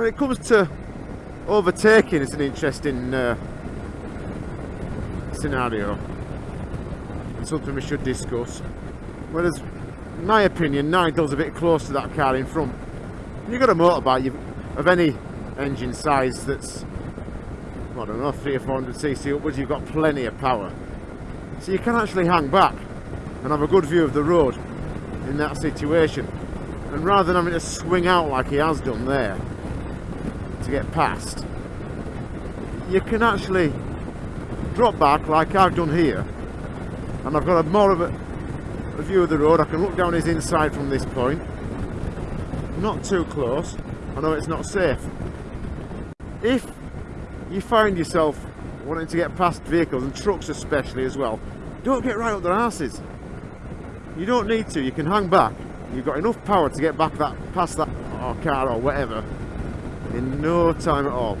when it comes to overtaking, it's an interesting uh, scenario. and something we should discuss. Whereas, in my opinion, Nigel's a bit close to that car in front. You've got a motorbike of any engine size that's, I don't know, 3 or 400cc upwards, you've got plenty of power. So you can actually hang back and have a good view of the road in that situation. And rather than having to swing out like he has done there get past, you can actually drop back like I've done here and I've got a more of a, a view of the road. I can look down his inside from this point. Not too close. I know it's not safe. If you find yourself wanting to get past vehicles and trucks especially as well, don't get right up their asses. You don't need to, you can hang back. You've got enough power to get back that past that or car or whatever in no time at all.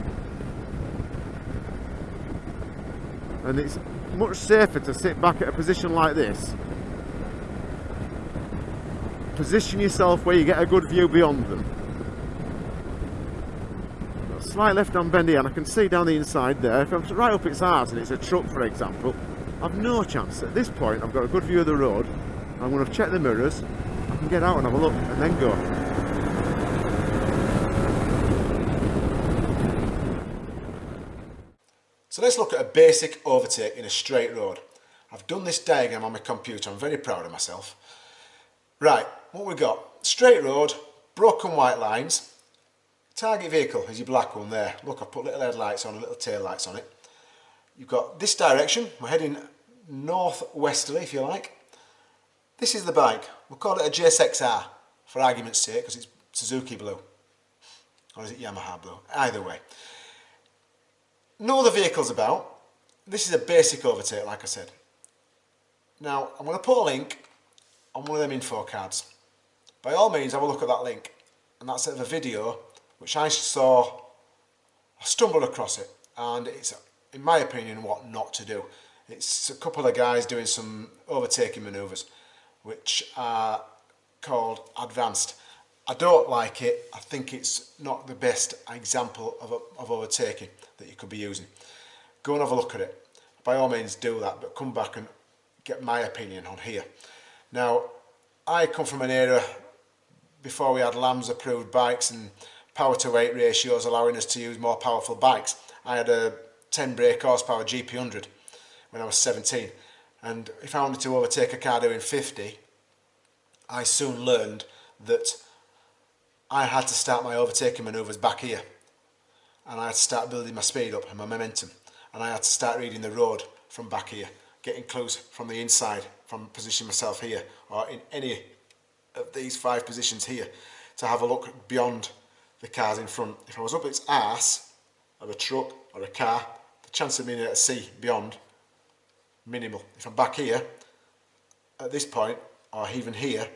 And it's much safer to sit back at a position like this. Position yourself where you get a good view beyond them. Slight left hand bendy and I can see down the inside there. If I'm right up its arse and it's a truck for example, I've no chance. At this point I've got a good view of the road. I'm going to check the mirrors. I can get out and have a look and then go. So let's look at a basic overtake in a straight road. I've done this diagram on my computer, I'm very proud of myself. Right, what we've got? Straight road, broken white lines, target vehicle is your black one there. Look, I've put little headlights on and little tail lights on it. You've got this direction, we're heading northwesterly if you like. This is the bike, we'll call it a GSXR for argument's sake because it's Suzuki blue. Or is it Yamaha blue? Either way no the vehicles about. This is a basic overtake, like I said. Now, I'm going to put a link on one of them info cards. By all means, have a look at that link. And that's of a video which I saw, I stumbled across it. And it's, in my opinion, what not to do. It's a couple of guys doing some overtaking manoeuvres, which are called advanced. I don't like it. I think it's not the best example of, of overtaking that you could be using. Go and have a look at it. By all means do that, but come back and get my opinion on here. Now, I come from an era before we had LAMS approved bikes and power to weight ratios allowing us to use more powerful bikes. I had a 10 brake horsepower GP100 when I was 17 and if I wanted to overtake a car doing 50 I soon learned that I had to start my overtaking manoeuvres back here. And I had to start building my speed up and my momentum. And I had to start reading the road from back here getting close from the inside from positioning myself here or in any of these five positions here to have a look beyond the cars in front. If I was up its arse of a truck or a car the chance of being able to see beyond minimal. If I'm back here at this point or even here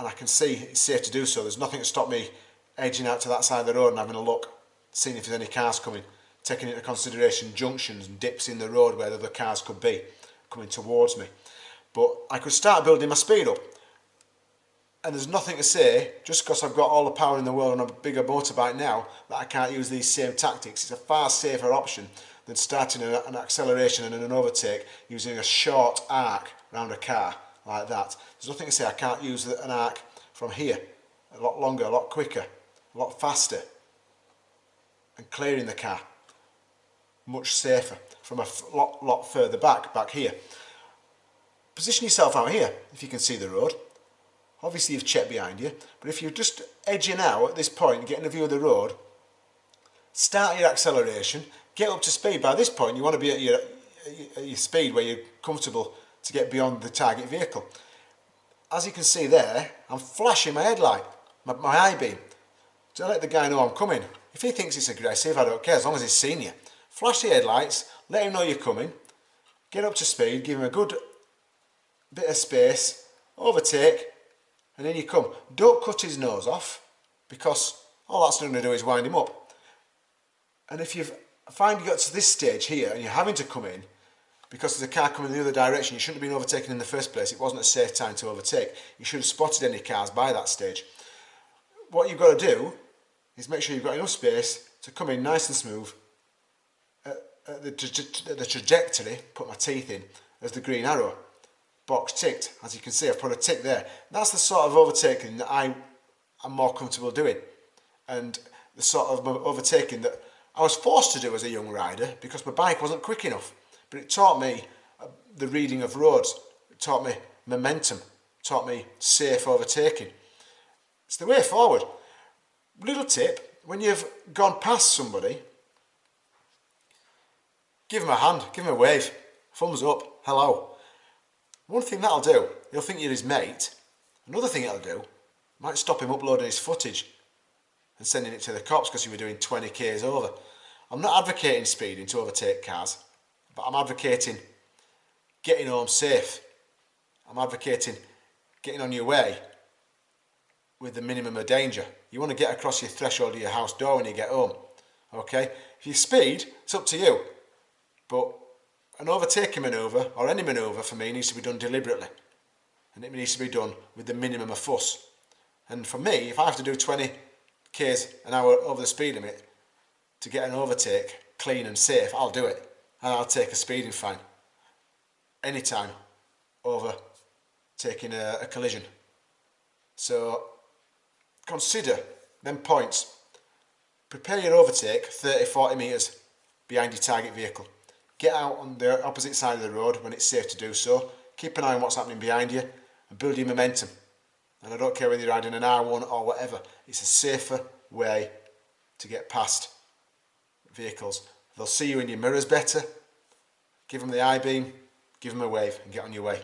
and I can see it's safe to do so there's nothing to stop me edging out to that side of the road and having a look seeing if there's any cars coming, taking into consideration junctions and dips in the road where the other cars could be coming towards me. But I could start building my speed up. And there's nothing to say, just because I've got all the power in the world on a bigger motorbike now, that I can't use these same tactics. It's a far safer option than starting an acceleration and an overtake using a short arc around a car like that. There's nothing to say I can't use an arc from here a lot longer, a lot quicker, a lot faster and clearing the car much safer from a lot, lot further back, back here. Position yourself out here if you can see the road. Obviously you've checked behind you, but if you're just edging out at this point, getting a view of the road, start your acceleration, get up to speed. By this point you want to be at your, at your speed where you're comfortable to get beyond the target vehicle. As you can see there, I'm flashing my headlight, my, my eye beam, to let the guy know I'm coming. If he thinks it's aggressive, I don't care, as long as he's seen you. Flash the headlights, let him know you're coming, get up to speed, give him a good bit of space, overtake, and then you come. Don't cut his nose off, because all that's going to do is wind him up. And if you find you got to this stage here, and you're having to come in, because there's a car coming the other direction, you shouldn't have been overtaken in the first place. It wasn't a safe time to overtake. You should have spotted any cars by that stage. What you've got to do is make sure you've got enough space to come in nice and smooth at, at the, the trajectory, put my teeth in, as the green arrow. Box ticked, as you can see I've put a tick there. That's the sort of overtaking that I am more comfortable doing and the sort of overtaking that I was forced to do as a young rider because my bike wasn't quick enough. But it taught me uh, the reading of roads, it taught me momentum, taught me safe overtaking. It's the way forward. Little tip, when you've gone past somebody, give them a hand, give them a wave, thumbs up, hello. One thing that'll do, he'll think you're his mate. Another thing it'll do, might stop him uploading his footage and sending it to the cops because you were doing 20 k's over. I'm not advocating speeding to overtake cars, but I'm advocating getting home safe. I'm advocating getting on your way with the minimum of danger. You want to get across your threshold of your house door when you get home. Okay? If you speed, it's up to you. But an overtaking manoeuvre, or any manoeuvre for me, needs to be done deliberately. And it needs to be done with the minimum of fuss. And for me, if I have to do 20 k's an hour over the speed limit to get an overtake clean and safe, I'll do it. And I'll take a speeding fine. Anytime over taking a, a collision. So consider them points. Prepare your overtake 30-40 metres behind your target vehicle. Get out on the opposite side of the road when it's safe to do so. Keep an eye on what's happening behind you and build your momentum. And I don't care whether you're riding an R1 or whatever, it's a safer way to get past vehicles. They'll see you in your mirrors better. Give them the I-beam, give them a wave and get on your way.